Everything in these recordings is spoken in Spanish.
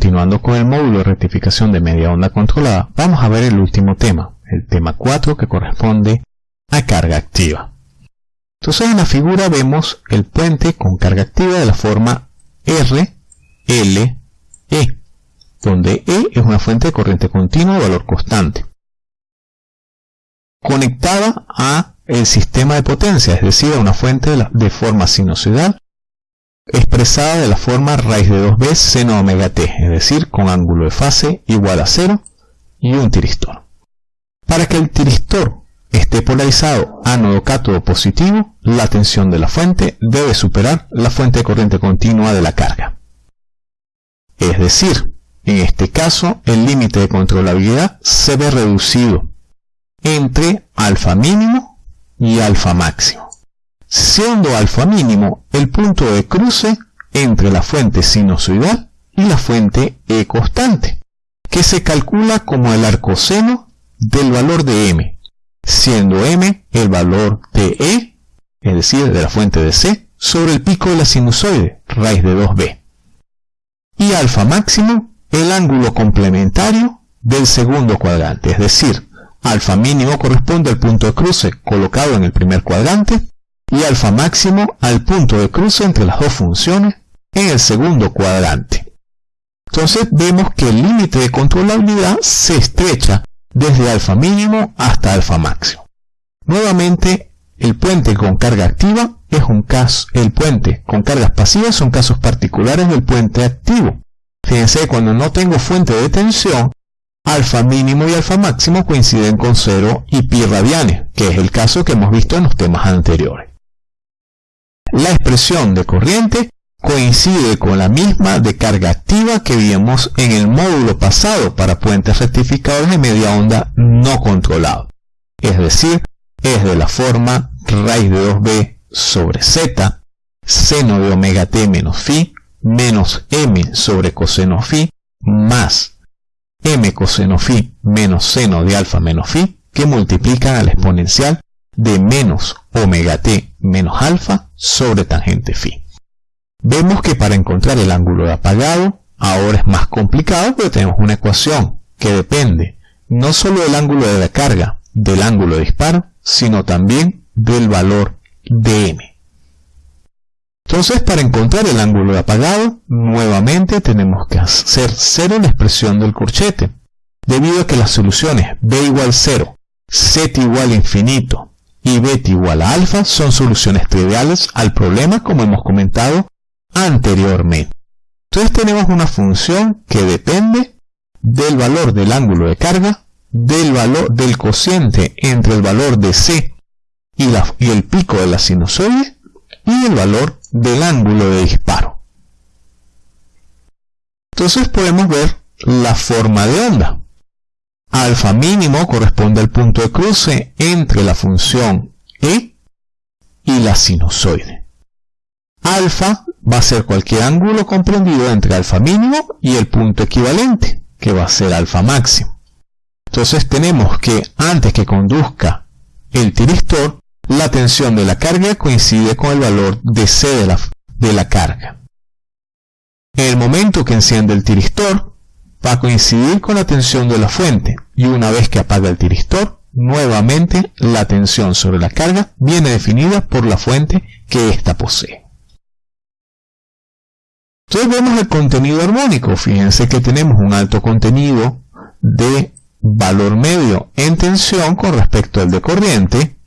continuando con el módulo de rectificación de media onda controlada, vamos a ver el último tema, el tema 4 que corresponde a carga activa. Entonces en la figura vemos el puente con carga activa de la forma R, L, E, donde E es una fuente de corriente continua de valor constante, conectada a el sistema de potencia, es decir, a una fuente de, forma sinusoidal expresada de la forma raíz de 2b seno omega t, es decir, con ángulo de fase igual a 0 y un tiristor. Para que el tiristor esté polarizado ánodo cátodo positivo, la tensión de la fuente debe superar la fuente de corriente continua de la carga. Es decir, en este caso, el límite de controlabilidad se ve reducido entre alfa mínimo y alfa máximo, siendo alfa mínimo el punto de cruce entre la fuente sinusoidal y la fuente E constante, que se calcula como el arcoseno del valor de m, siendo m el valor de E, es decir, de la fuente de C, sobre el pico de la sinusoide, raíz de 2b. Y alfa máximo, el ángulo complementario del segundo cuadrante, es decir, alfa mínimo corresponde al punto de cruce colocado en el primer cuadrante y alfa máximo al punto de cruce entre las dos funciones en el segundo cuadrante. Entonces vemos que el límite de controlabilidad se estrecha desde alfa mínimo hasta alfa máximo. Nuevamente, el puente con carga activa es un caso, el puente con cargas pasivas son casos particulares del puente activo. Fíjense, cuando no tengo fuente de tensión, alfa mínimo y alfa máximo coinciden con 0 y pi radianes, que es el caso que hemos visto en los temas anteriores. La expresión de corriente coincide con la misma de carga activa que vimos en el módulo pasado para puentes rectificadores de media onda no controlado. Es decir, es de la forma raíz de 2b sobre z, seno de omega t menos phi, menos m sobre coseno phi, más m coseno phi menos seno de alfa menos phi, que multiplican al exponencial de menos omega t menos alfa sobre tangente phi. Vemos que para encontrar el ángulo de apagado, ahora es más complicado porque tenemos una ecuación que depende no solo del ángulo de la carga, del ángulo de disparo, sino también del valor de m. Entonces, para encontrar el ángulo de apagado, nuevamente tenemos que hacer cero la expresión del corchete, debido a que las soluciones b igual 0, z igual infinito y beta igual a alfa son soluciones triviales al problema como hemos comentado anteriormente. Entonces tenemos una función que depende del valor del ángulo de carga, del valor del cociente entre el valor de c y, y el pico de la sinusoide y el valor del ángulo de disparo. Entonces podemos ver la forma de onda. Alfa mínimo corresponde al punto de cruce entre la función E y la sinusoide. Alfa va a ser cualquier ángulo comprendido entre alfa mínimo y el punto equivalente, que va a ser alfa máximo. Entonces tenemos que antes que conduzca el tiristor, la tensión de la carga coincide con el valor de C de la, de la carga. En el momento que enciende el tiristor, va a coincidir con la tensión de la fuente y una vez que apaga el tiristor, nuevamente la tensión sobre la carga viene definida por la fuente que ésta posee. Entonces vemos el contenido armónico. Fíjense que tenemos un alto contenido de valor medio en tensión con respecto al de corriente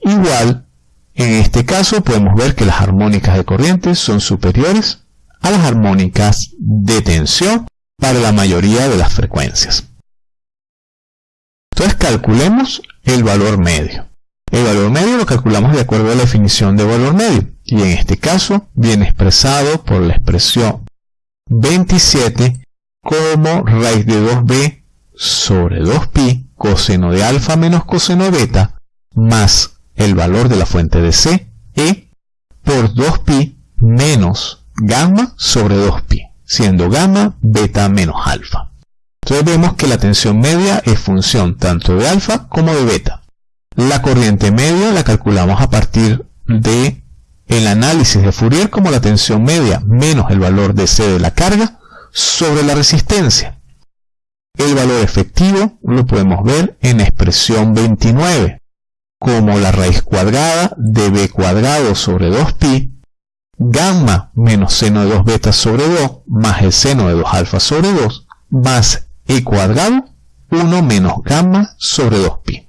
Igual, en este caso podemos ver que las armónicas de corriente son superiores a las armónicas de tensión para la mayoría de las frecuencias. Entonces calculemos el valor medio. El valor medio lo calculamos de acuerdo a la definición de valor medio y en este caso viene expresado por la expresión 27 como raíz de 2b sobre 2pi coseno de alfa menos coseno beta más el valor de la fuente de C, E, por 2pi menos gamma sobre 2pi, siendo gamma beta menos alfa. Entonces vemos que la tensión media es función tanto de alfa como de beta. La corriente media la calculamos a partir de el análisis de Fourier como la tensión media menos el valor de C de la carga sobre la resistencia. El valor efectivo lo podemos ver en la expresión 29, como la raíz cuadrada de b cuadrado sobre 2pi, seno de 2 beta sobre 2, más el seno de 2 alfa sobre 2, más e cuadrado 1 menos gamma sobre 2pi.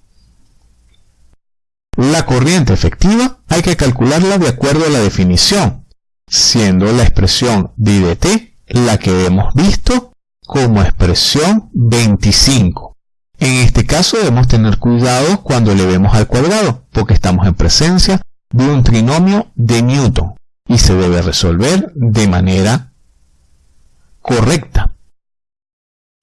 La corriente efectiva hay que calcularla de acuerdo a la definición, siendo la expresión de t la que hemos visto como expresión 25. En este caso debemos tener cuidado cuando le vemos al cuadrado, porque estamos en presencia de un trinomio de Newton y se debe resolver de manera correcta.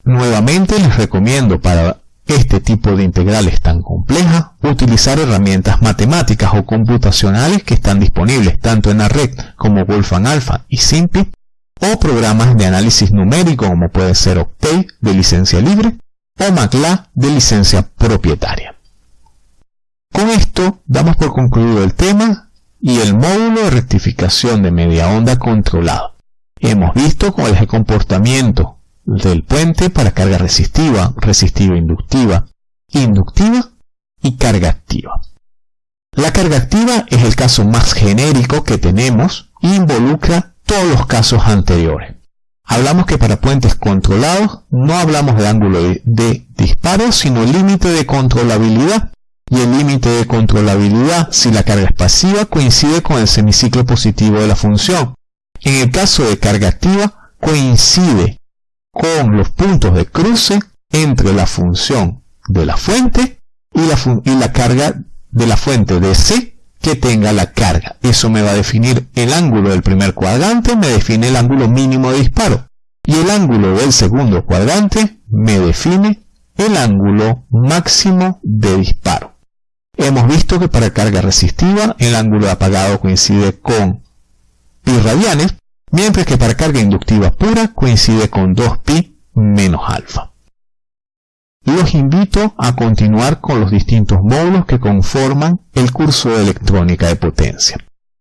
Nuevamente les recomiendo para este tipo de integrales tan complejas utilizar herramientas matemáticas o computacionales que están disponibles tanto en la red como Wolfram Alpha y SIMPI o programas de análisis numérico como puede ser Octave de licencia libre o MATLAB de licencia propietaria. Con esto damos por concluido el tema y el módulo de rectificación de media onda controlado. Hemos visto cuál es el comportamiento del puente para carga resistiva, resistiva inductiva, inductiva y carga activa. La carga activa es el caso más genérico que tenemos e involucra todos los casos anteriores. Hablamos que para puentes controlados no hablamos de ángulo de, disparo, sino límite de controlabilidad. Y el límite de controlabilidad, si la carga es pasiva, coincide con el semiciclo positivo de la función. En el caso de carga activa, coincide con los puntos de cruce entre la función de la fuente y la, carga de la fuente de C que tenga la carga. Eso me va a definir el ángulo del primer cuadrante, me define el ángulo mínimo de disparo. Y el ángulo del segundo cuadrante me define el ángulo máximo de disparo. Hemos visto que para carga resistiva el ángulo apagado coincide con pi radianes, mientras que para carga inductiva pura coincide con 2pi menos alfa los invito a continuar con los distintos módulos que conforman el curso de electrónica de potencia.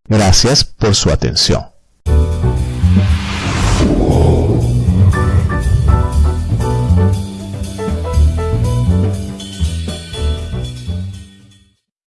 Gracias por su atención.